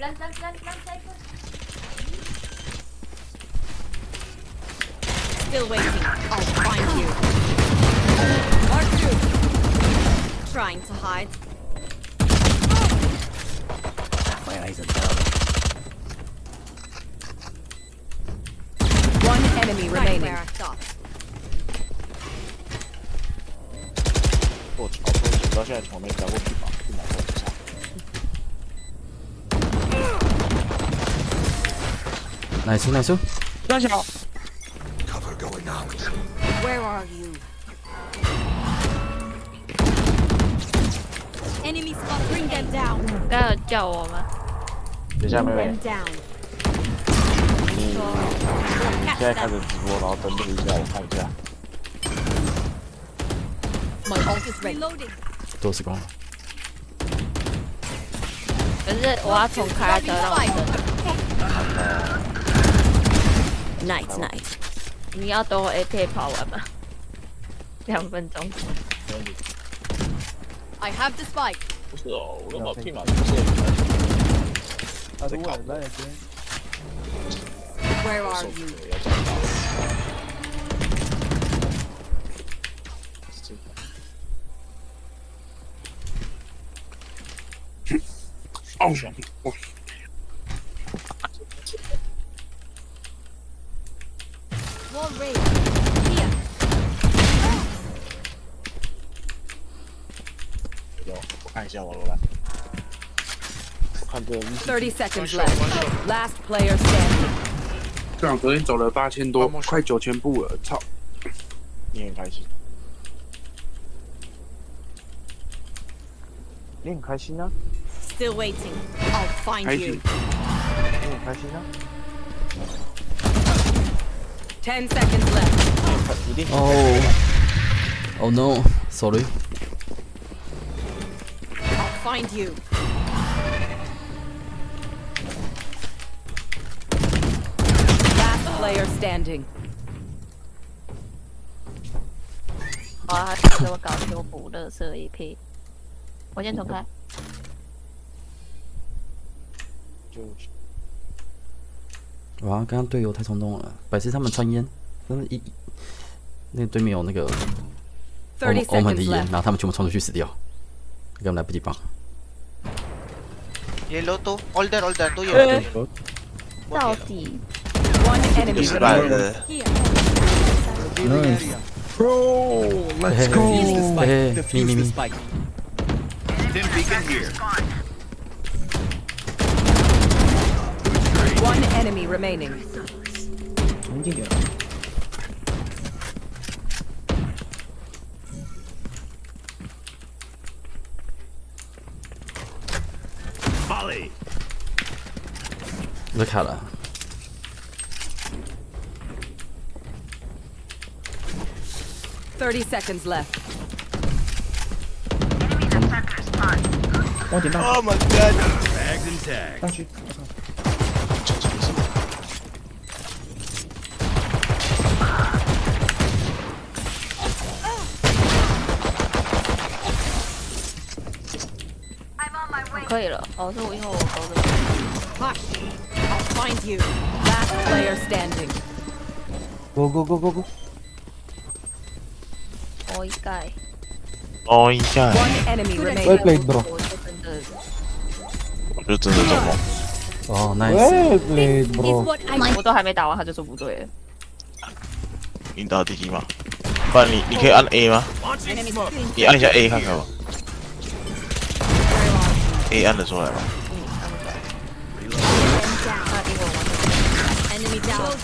Plant, plant, plant, plant, cypher. Still waiting. I'll find you. Mark through. Trying to hide. 回来一整套。 One enemy Right remaining. where I thought. 我操！我到现在从没打过地板， Nice nice，大小，Where are you? Enemy spot. Bring them down. 刚有叫我吗？等一下，妹妹 Them，down. 你现在开始直播，然后登录一下，我看一下。My ult is ready. Reloading. 多时光了。可是我要重开才让我登。Night, night. 你要等我 AK 跑完吗？两分钟。 I have the spike. 不是哦，我用把屁马不是。他如果那边 Where are you? 要讲到。哦，我 下我看这30 seconds left. Last player standing. 这样昨天走了八千多，快九千步了，操！你很开心，你很开心啊，Still waiting. I'll find 开 you. 心。你很开心啊？Ten seconds left. 哦，Oh no，sorry。Find you. Last player standing. 哇，给我搞修补乐色 AK。我先重开。就哇，刚刚队友太冲动了，百事他们穿烟，真的一那对面有那个欧30欧盟的烟，然后他们全部冲出去死掉，Gam. Yellow two. All there, all there. Two yellow. Salty. One enemy. He's right. Nice. Bro, let's go. Hey, me, me, me. Tim beacon here. One enemy remaining. Thirty seconds left. Oh my god! Bags and tags. 可以了。哦，是我因为我勾的。Hush. I'll find you. Last player standing. go go go go go。我一盖。哦一下，One enemy remaining. Well played, bro. 我就真的我就真的做梦。哦，nice。Well played, bro。我都还没打完，他就说不对了。引导第一吗？不然你你可以按 A 吗？你按一下 A 看看吧。A 按得出来吗？他英文完 enemy down.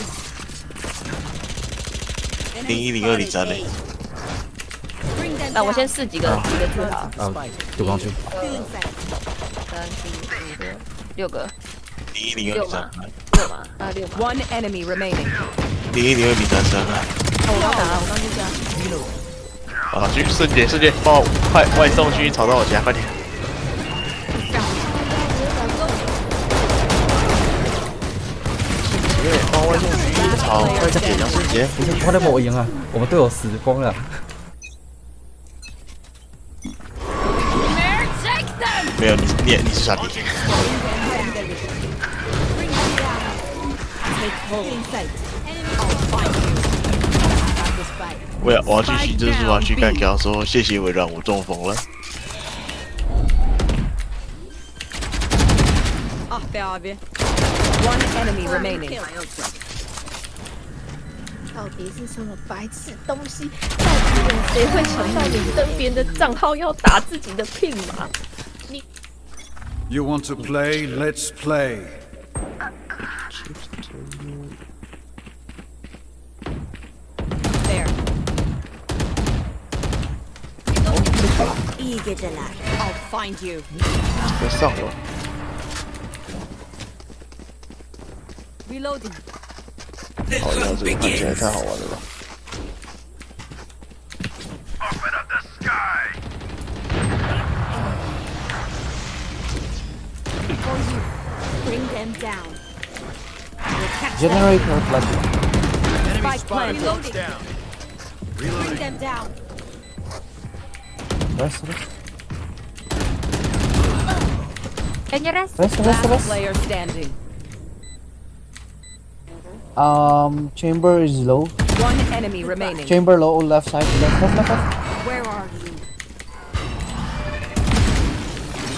零一零二零三嘞。那我先试几个几个字好。啊，赌光去。三四五六六个零一零二六嘛零三，六嘛啊六。One enemy remaining. 零一零二零三三。哦我刚打了，我刚就这样。啊，去瞬间瞬间帮我快外送去吵到我家，快点！好，快点血量升级！你快点帮，我赢啊！我们队友死光了。没有你，你你是傻逼。我要我要去洗蜘蛛啊！去干掉说谢谢微软，我中风了。啊，被阿斌。One enemy remaining. 到底是什么白痴东西？到底有谁会想到你登别人的账号要打自己的聘码？ You want to play? Let's play. There. İyi geceler. I'll find you. 别上了， Reloading. 好呀，这个看起来太好玩了吧？ For you. Bring them down. We'll catch them. Generator flash. Spike planted. Reloading. Bring them down. Rest, rest. Can you rest? Rest, rest, Last rest. player standing. Um, chamber is low. One enemy remaining. Chamber low, left side. Left, left, left, left. Where are you?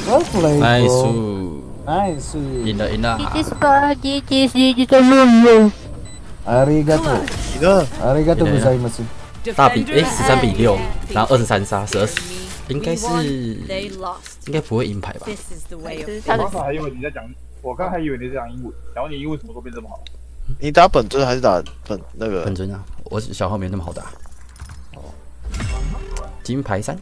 Oh. Well played, ，nice， bro. Nice. 赢了赢了， is for this is this Arigato. 你呢？ Arigato 对啊 gozaimasu. 大比 Defender 哎十三比六，然后二十三杀，十二 Me. 应该 We 是 won, 应 They lost. 该不会银牌吧？ This is the way of 他的刚才还以为你在讲，我刚还以为你在讲英文，然后你英文怎么都变这么好？ 你打本尊还是打本那个本？尊啊，我小号没那么好打。哦金牌三，